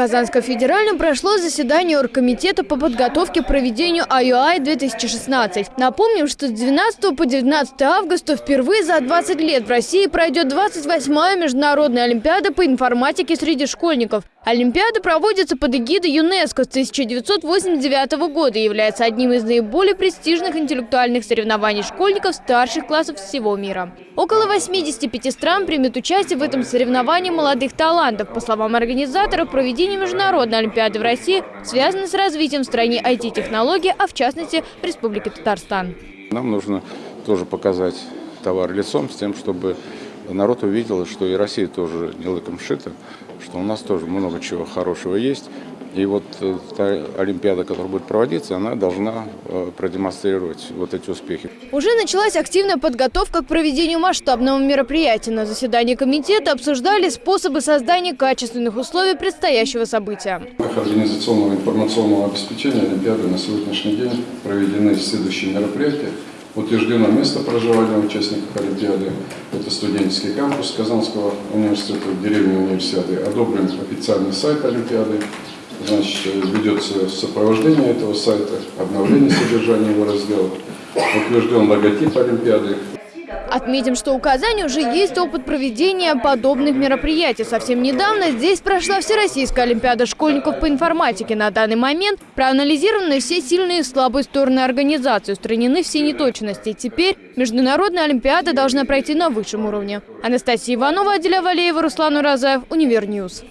Казанском федеральном прошло заседание Оргкомитета по подготовке к проведению IUI-2016. Напомним, что с 12 по 19 августа впервые за 20 лет в России пройдет 28-я международная олимпиада по информатике среди школьников. Олимпиада проводится под эгидой ЮНЕСКО с 1989 года и является одним из наиболее престижных интеллектуальных соревнований школьников старших классов всего мира. Около 85 стран примет участие в этом соревновании молодых талантов. По словам организаторов, проведение Международной Олимпиады в России связано с развитием в стране IT-технологий, а в частности в Республике Татарстан. Нам нужно тоже показать товар лицом с тем, чтобы народ увидел, что и Россия тоже не лыком шита, что у нас тоже много чего хорошего есть. И вот э, та Олимпиада, которая будет проводиться, она должна э, продемонстрировать вот эти успехи. Уже началась активная подготовка к проведению масштабного мероприятия. На заседании комитета обсуждали способы создания качественных условий предстоящего события. В рамках организационного информационного обеспечения Олимпиады на сегодняшний день проведены следующие мероприятия. Утверждено место проживания участников Олимпиады. Это студенческий кампус Казанского университета в деревне Универсиады. Одобрен официальный сайт Олимпиады. Значит, ведется сопровождение этого сайта, обновление содержания его раздела. Утвержден логотип Олимпиады. Отметим, что у Казани уже есть опыт проведения подобных мероприятий. Совсем недавно здесь прошла Всероссийская Олимпиада школьников по информатике. На данный момент проанализированы все сильные и слабые стороны организации, устранены все неточности. Теперь Международная Олимпиада должна пройти на высшем уровне. Анастасия Иванова, Аделя Валеева, Руслан Уразаев, Univer News.